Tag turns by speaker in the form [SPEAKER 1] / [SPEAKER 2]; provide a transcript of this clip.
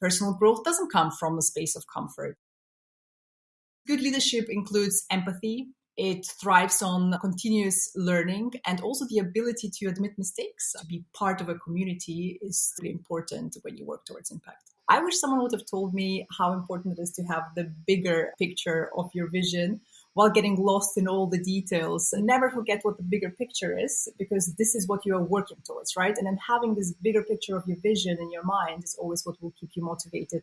[SPEAKER 1] Personal growth doesn't come from a space of comfort. Good leadership includes empathy. It thrives on continuous learning and also the ability to admit mistakes. To be part of a community is really important when you work towards impact. I wish someone would have told me how important it is to have the bigger picture of your vision while getting lost in all the details. And never forget what the bigger picture is because this is what you are working towards, right? And then having this bigger picture of your vision in your mind is always what will keep you motivated.